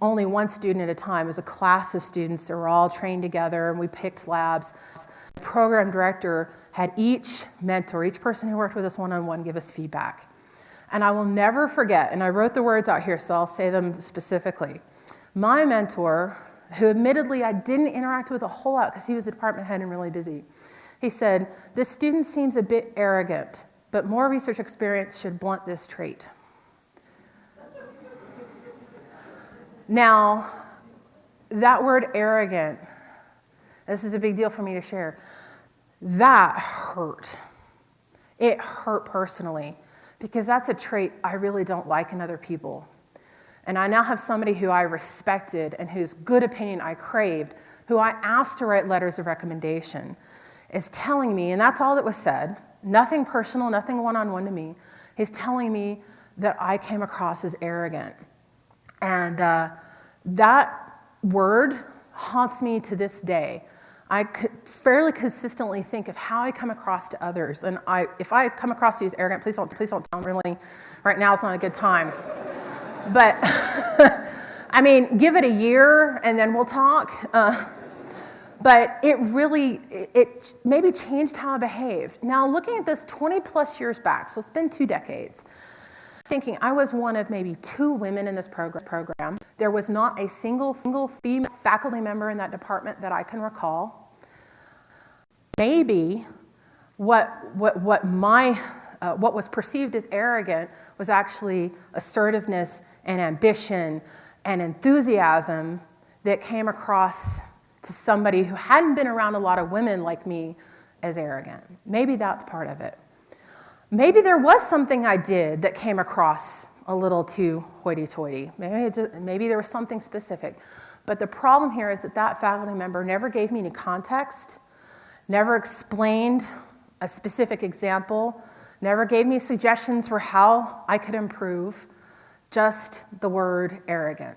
only one student at a time. It was a class of students that were all trained together, and we picked labs. The program director had each mentor, each person who worked with us one-on-one, give us feedback. And I will never forget, and I wrote the words out here, so I'll say them specifically. My mentor, who admittedly I didn't interact with a whole lot because he was the department head and really busy, he said, This student seems a bit arrogant, but more research experience should blunt this trait. Now, that word arrogant, this is a big deal for me to share, that hurt. It hurt personally because that's a trait I really don't like in other people. And I now have somebody who I respected and whose good opinion I craved, who I asked to write letters of recommendation, is telling me, and that's all that was said, nothing personal, nothing one on one to me. He's telling me that I came across as arrogant. And uh, that word haunts me to this day. I fairly consistently think of how I come across to others. And I, if I come across to you as arrogant, please don't, please don't tell me really, right now it's not a good time. but, I mean, give it a year and then we'll talk. Uh, but it really, it, maybe changed how I behaved. Now, looking at this 20 plus years back, so it's been two decades, thinking I was one of maybe two women in this program. There was not a single, single female faculty member in that department that I can recall maybe what, what, what, my, uh, what was perceived as arrogant was actually assertiveness and ambition and enthusiasm that came across to somebody who hadn't been around a lot of women like me as arrogant. Maybe that's part of it. Maybe there was something I did that came across a little too hoity toity. Maybe, maybe there was something specific. But the problem here is that that faculty member never gave me any context never explained a specific example, never gave me suggestions for how I could improve, just the word arrogant.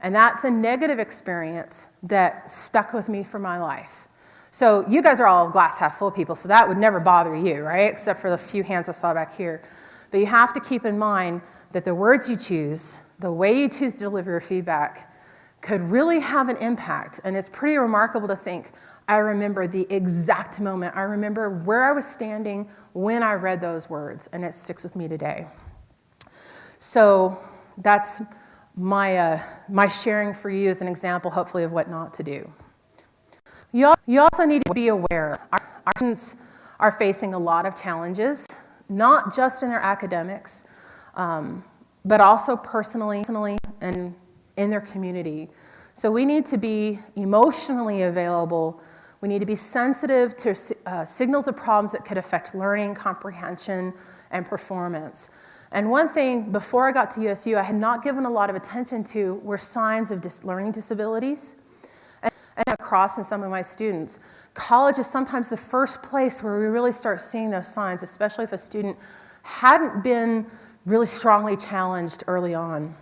And that's a negative experience that stuck with me for my life. So you guys are all glass half full people, so that would never bother you, right? Except for the few hands I saw back here. But you have to keep in mind that the words you choose, the way you choose to deliver your feedback, could really have an impact. And it's pretty remarkable to think, I remember the exact moment. I remember where I was standing when I read those words, and it sticks with me today. So that's my, uh, my sharing for you is an example, hopefully, of what not to do. You also need to be aware. Our, our students are facing a lot of challenges, not just in their academics, um, but also personally, personally and in their community. So we need to be emotionally available. We need to be sensitive to uh, signals of problems that could affect learning, comprehension, and performance. And one thing before I got to USU, I had not given a lot of attention to were signs of dis learning disabilities and, across in some of my students. College is sometimes the first place where we really start seeing those signs, especially if a student hadn't been really strongly challenged early on.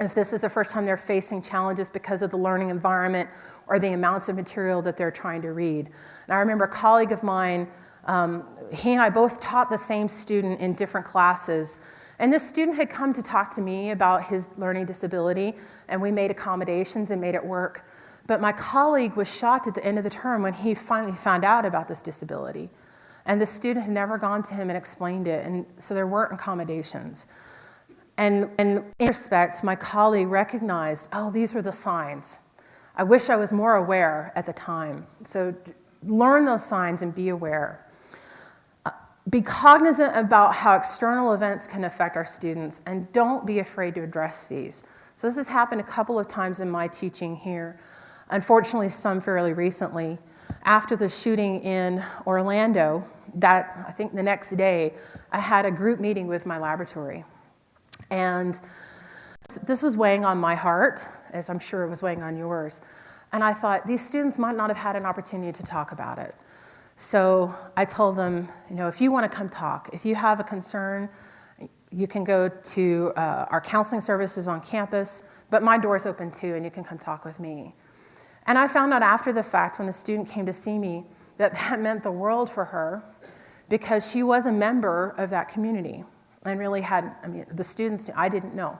If this is the first time they're facing challenges because of the learning environment or the amounts of material that they're trying to read. And I remember a colleague of mine, um, he and I both taught the same student in different classes. And this student had come to talk to me about his learning disability, and we made accommodations and made it work. But my colleague was shocked at the end of the term when he finally found out about this disability. And the student had never gone to him and explained it, and so there weren't accommodations. And, and in respect, my colleague recognized, oh, these were the signs. I wish I was more aware at the time. So learn those signs and be aware. Be cognizant about how external events can affect our students, and don't be afraid to address these. So this has happened a couple of times in my teaching here. Unfortunately, some fairly recently. After the shooting in Orlando, that I think the next day, I had a group meeting with my laboratory. And this was weighing on my heart, as I'm sure it was weighing on yours. And I thought, these students might not have had an opportunity to talk about it. So I told them, you know, if you want to come talk, if you have a concern, you can go to uh, our counseling services on campus, but my door's open too, and you can come talk with me. And I found out after the fact when the student came to see me that that meant the world for her because she was a member of that community and really had, I mean, the students, I didn't know.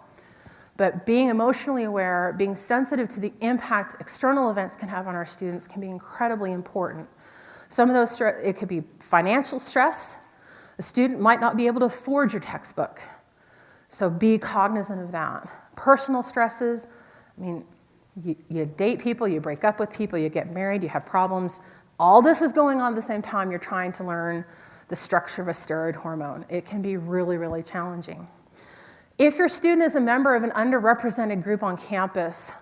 But being emotionally aware, being sensitive to the impact external events can have on our students can be incredibly important. Some of those, it could be financial stress. A student might not be able to afford your textbook. So be cognizant of that. Personal stresses, I mean, you, you, date people, you break up with people, you get married, you have problems. All this is going on at the same time you're trying to learn the structure of a steroid hormone. It can be really, really challenging. If your student is a member of an underrepresented group on campus,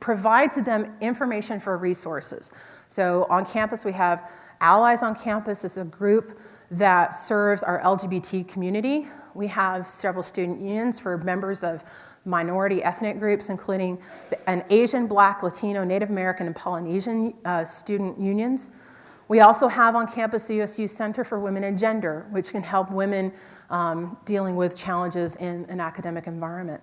provide to them information for resources. So on campus, we have Allies on Campus is a group that serves our LGBT community. We have several student unions for members of minority ethnic groups, including an Asian, Black, Latino, Native American, and Polynesian uh, student unions. We also have on campus the USU Center for Women and Gender, which can help women um, dealing with challenges in an academic environment.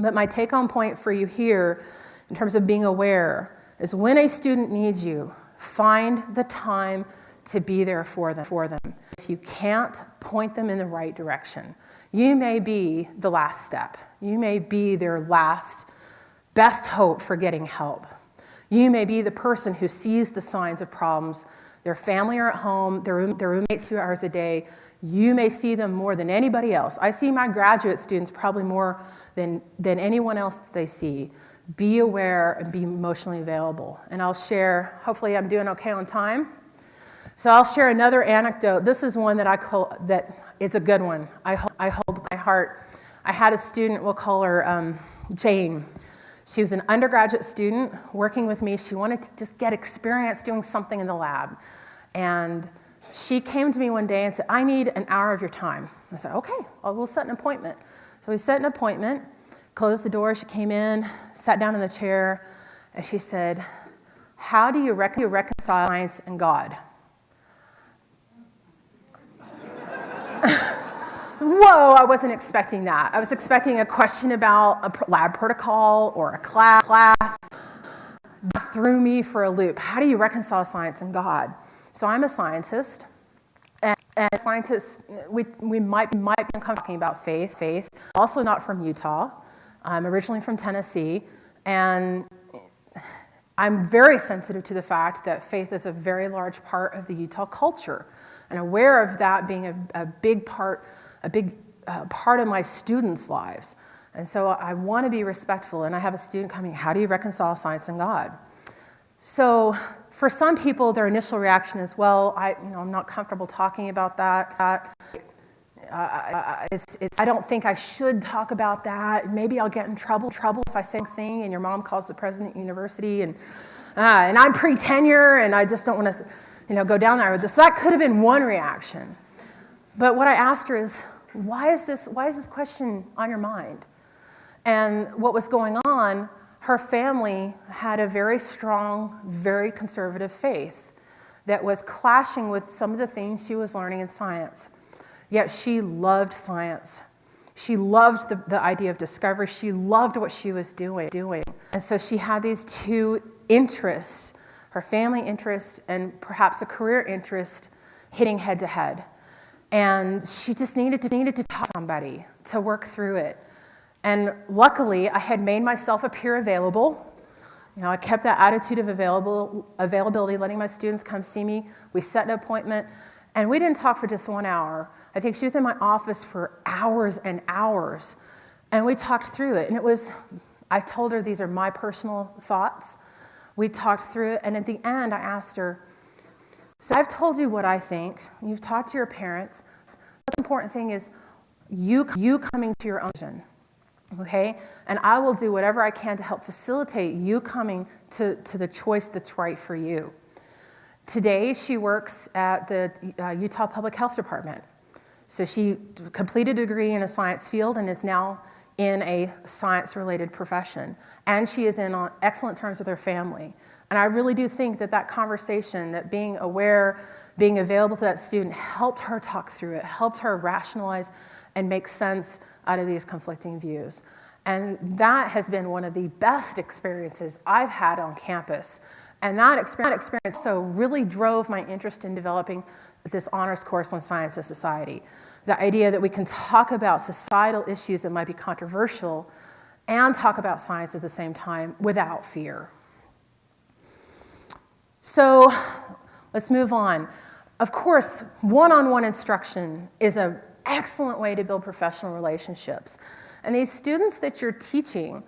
But my take home point for you here, in terms of being aware, is when a student needs you, find the time to be there for them. For them. If you can't, point them in the right direction. You may be the last step. You may be their last best hope for getting help. You may be the person who sees the signs of problems. Their family are at home, their, room, their roommates two hours a day. You may see them more than anybody else. I see my graduate students probably more than, than anyone else that they see. Be aware and be emotionally available. And I'll share, hopefully I'm doing okay on time. So I'll share another anecdote. This is one that I call, that is a good one. I, I hold my heart. I had a student, we'll call her um, Jane. She was an undergraduate student working with me. She wanted to just get experience doing something in the lab. And she came to me one day and said, I need an hour of your time. I said, okay, well, we'll set an appointment. So we set an appointment, closed the door, she came in, sat down in the chair, and she said, how do you, reconcile science and God? whoa, I wasn't expecting that. I was expecting a question about a lab protocol or a class. class. That threw me for a loop. How do you reconcile science and God? So I'm a scientist. And, and scientists, we, we might, might be talking about faith, faith. Also not from Utah. I'm originally from Tennessee. And I'm very sensitive to the fact that faith is a very large part of the Utah culture and aware of that being a, a big part a big uh, part of my students' lives. And so I want to be respectful. And I have a student coming, how do you reconcile science and God? So for some people, their initial reaction is, well, I, you know, I'm not comfortable talking about that. Uh, it's, it's, I don't think I should talk about that. Maybe I'll get in trouble, trouble if I say something and your mom calls the president of the university and, uh, and I'm pre-tenure and I just don't want to you know, go down there with this. So that could have been one reaction. But what I asked her is, why is this, why is this question on your mind? And what was going on, her family had a very strong, very conservative faith that was clashing with some of the things she was learning in science. Yet she loved science. She loved the, the idea of discovery. She loved what she was doing, doing. And so she had these two interests, her family interest and perhaps a career interest hitting head to head. And she just needed to, needed to talk to somebody to work through it. And luckily, I had made myself appear available. You know, I kept that attitude of available, availability, letting my students come see me. We set an appointment, and we didn't talk for just one hour. I think she was in my office for hours and hours. And we talked through it. And it was, I told her these are my personal thoughts. We talked through it. And at the end, I asked her, So I've told you what I think. You've talked to your parents. The important thing is you, you coming to your own vision. Okay? And I will do whatever I can to help facilitate you coming to, to the choice that's right for you. Today, she works at the uh, Utah Public Health Department. So she completed a degree in a science field and is now in a science-related profession. And she is in on excellent terms with her family. And I really do think that that conversation, that being aware, being available to that student, helped her talk through it, helped her rationalize and make sense out of these conflicting views. And that has been one of the best experiences I've had on campus. And that experience, so really drove my interest in developing this honors course on science and society. The idea that we can talk about societal issues that might be controversial and talk about science at the same time without fear. So let's move on. Of course, one-on-one -on -one instruction is an excellent way to build professional relationships. And these students that you're teaching,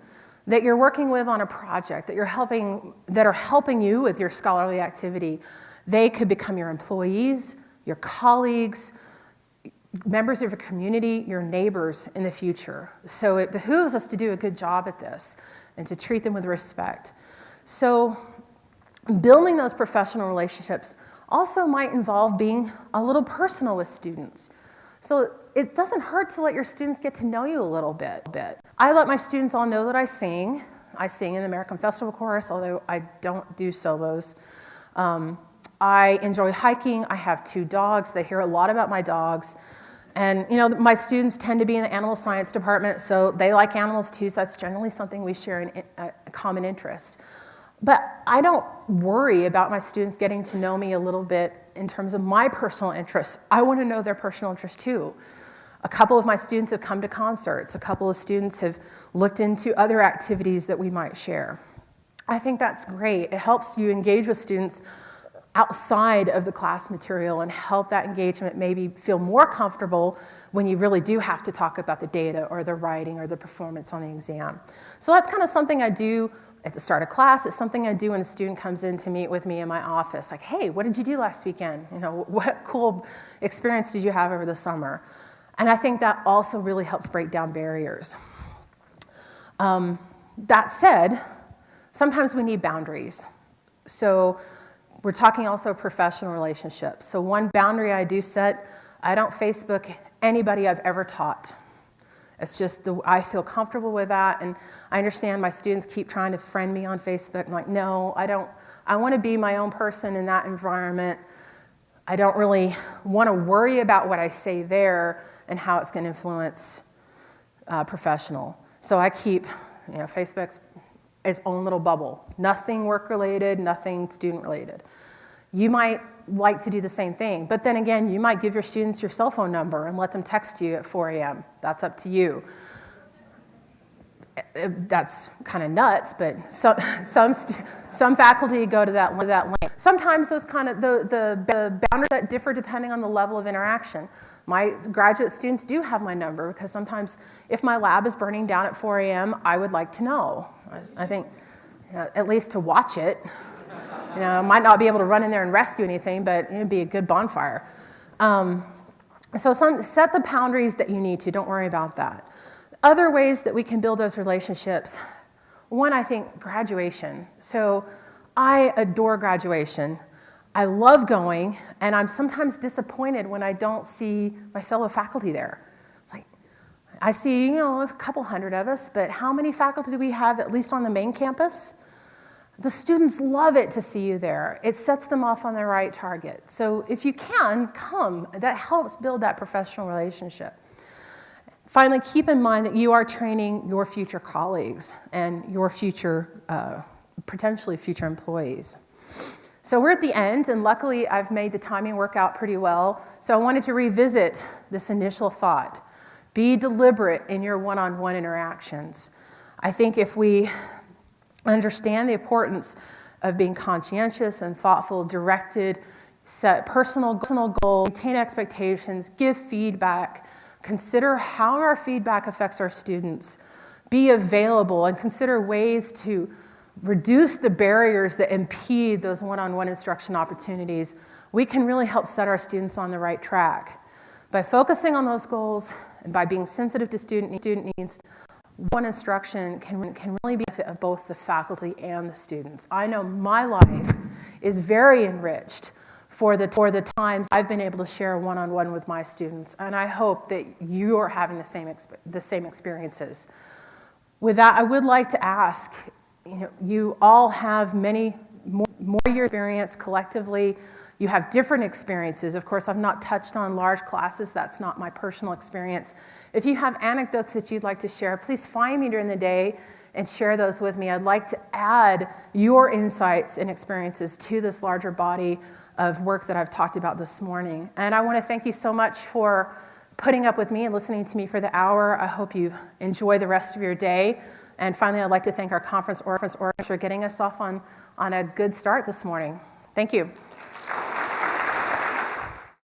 that you're working with on a project, that you're helping, that are helping you with your scholarly activity, they could become your employees, your colleagues, members of your community, your neighbors in the future. So it behooves us to do a good job at this and to treat them with respect. So building those professional relationships also might involve being a little personal with students. So it doesn't hurt to let your students get to know you a little bit. bit. I let my students all know that I sing. I sing in the American Festival Chorus, although I don't do solos. Um, I enjoy hiking. I have two dogs. They hear a lot about my dogs. And you know, my students tend to be in the animal science department, so they like animals too, so that's generally something we share in a common interest. But I don't worry about my students getting to know me a little bit in terms of my personal interests. I want to know their personal interests too. A couple of my students have come to concerts. A couple of students have looked into other activities that we might share. I think that's great. It helps you engage with students outside of the class material and help that engagement maybe feel more comfortable when you really do have to talk about the data or the writing or the performance on the exam. So that's kind of something I do at the start of class. It's something I do when a student comes in to meet with me in my office. Like, hey, what did you do last weekend? You know, what cool experience did you have over the summer? And I think that also really helps break down barriers. Um, that said, sometimes we need boundaries. So we're talking also professional relationships. So one boundary I do set, I don't Facebook anybody I've ever taught. It's just, the, I feel comfortable with that, and I understand my students keep trying to friend me on Facebook. I'm like, no, I don't, I want to be my own person in that environment. I don't really want to worry about what I say there and how it's going to influence uh, professional. So I keep, you know, Facebook's its own little bubble. Nothing work related, nothing student related. You might like to do the same thing, but then again, you might give your students your cell phone number and let them text you at 4 a.m. That's up to you. Eh, eh, that's kind of nuts, but some, some, some faculty go to that, that length. Sometimes those kind of, the, the, the boundaries that differ depending on the level of interaction. My graduate students do have my number because sometimes if my lab is burning down at 4 a.m., I would like to know. I think you know, at least to watch it. You know, I might not be able to run in there and rescue anything, but it'd be a good bonfire. Um, so some, set the boundaries that you need to. Don't worry about that. Other ways that we can build those relationships. One, I think, graduation. So I adore graduation. I love going, and I'm sometimes disappointed when I don't see my fellow faculty there. It's like, I see, you know, a couple hundred of us, but how many faculty do we have at least on the main campus? The students love it to see you there. It sets them off on the right target. So if you can, come. That helps build that professional relationship. Finally, keep in mind that you are training your future colleagues and your future, uh, potentially future employees. So we're at the end, and luckily I've made the timing work out pretty well. So I wanted to revisit this initial thought. Be deliberate in your one-on-one interactions. I think if we understand the importance of being conscientious and thoughtful, directed, set personal, personal goals, maintain expectations, give feedback, consider how our feedback affects our students, be available, and consider ways to reduce the barriers that impede those one-on-one instruction opportunities, we can really help set our students on the right track. By focusing on those goals and by being sensitive to student, student needs, one instruction can, can really be benefit of both the faculty and the students. I know my life is very enriched for the, for the times I've been able to share one-on-one with my students, and I hope that you are having the same, the same experiences. With that, I would like to ask, you know, you all have many more, more year experience collectively. You have different experiences. Of course, I've not touched on large classes. That's not my personal experience. If you have anecdotes that you'd like to share, please find me during the day and share those with me. I'd like to add your insights and experiences to this larger body of work that I've talked about this morning. And I want to thank you so much for putting up with me and listening to me for the hour. I hope you enjoy the rest of your day. And finally, I'd like to thank our conference organizers for getting us off on, on a good start this morning. Thank you.